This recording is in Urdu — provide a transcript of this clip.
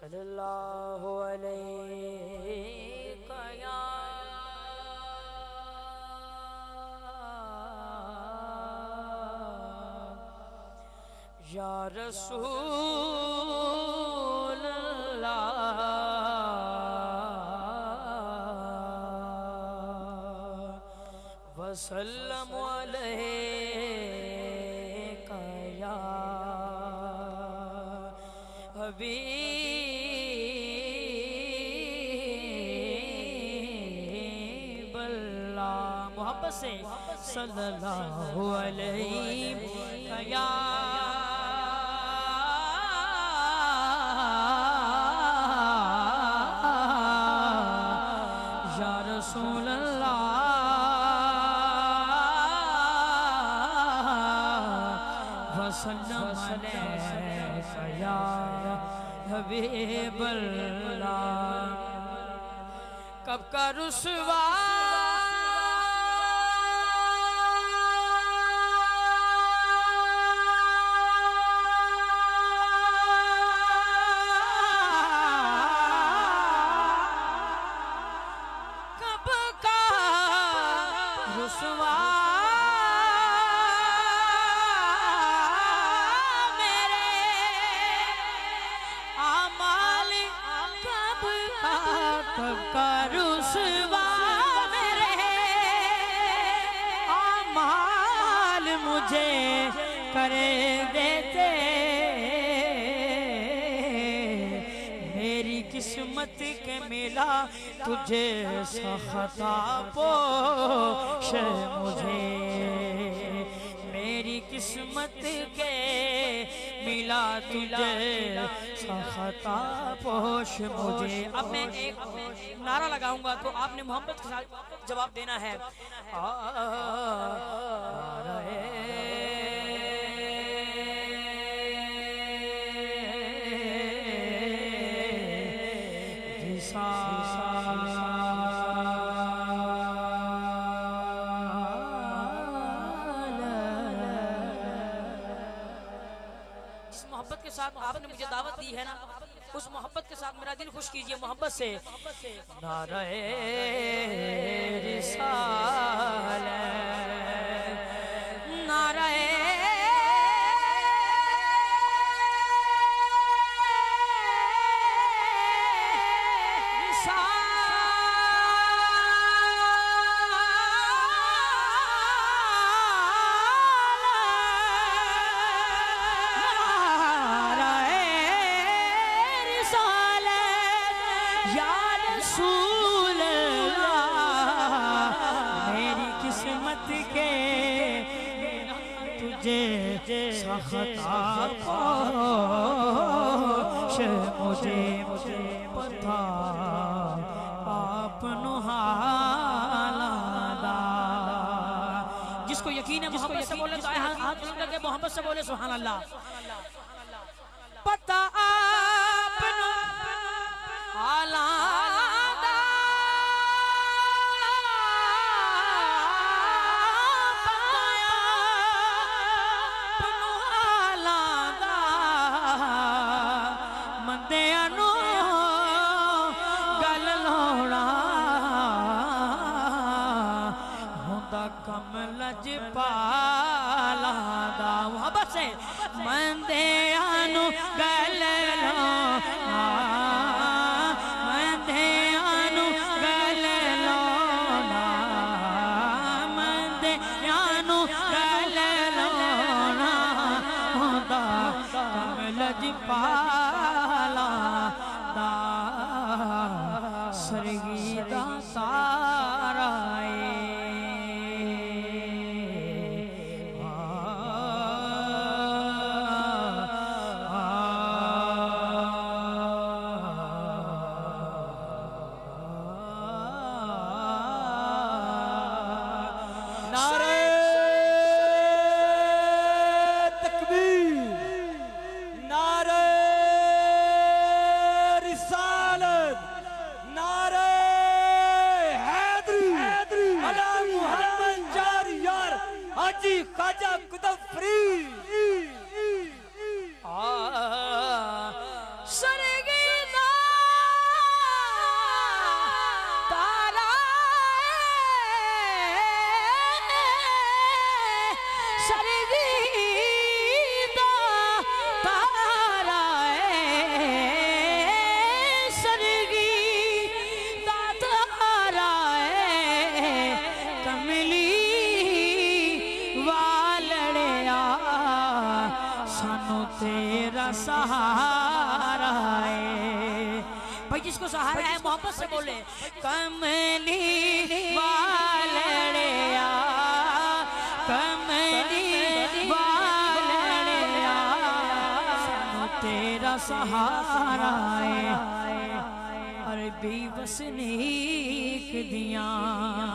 صلی اللہ علیہ یا رسول اللہ وسلم علیہ یا حبیب اللہ سے صلی اللہ علیہ وسلم. حبیب اللہ. کب کا رسوا مجھے کرے دیتے۔ میری قسمت کے ملا تجھے سخطا پوش مجھے۔ قسمت کے ملا تجھے سخطا پوش مجھے اب میں ایک نعرہ لگاؤں گا تو آپ نے محمد کے ساتھ جواب دینا ہے جس کے ساتھ آپ نے مجھے دعوت دی ہے نا، اس محبت کے ساتھ میرا دل خوش کیجیے، محبت سے۔ نعرہ رسالت نعرہ رسالت۔ قسمت کے تجھے سخطا پوش مجھے پتا آپ جس کو یقین ہے محبت سے بولے تو آئے ہاتھ محبت سے بولے سبحان اللہ۔ ہوندا کم لج پالا دا محبت سے مندیاں نو گل لوڑا مندیاں نو گل لوڑا مندیاں نو گل لوڑا ہوندا کم پالا دا جس کو سہارا ہے، محبت سے بولے۔ کملی والڑیا کملی والڑیا تیرا سہارا ہے۔ عربی وسنیک دیاں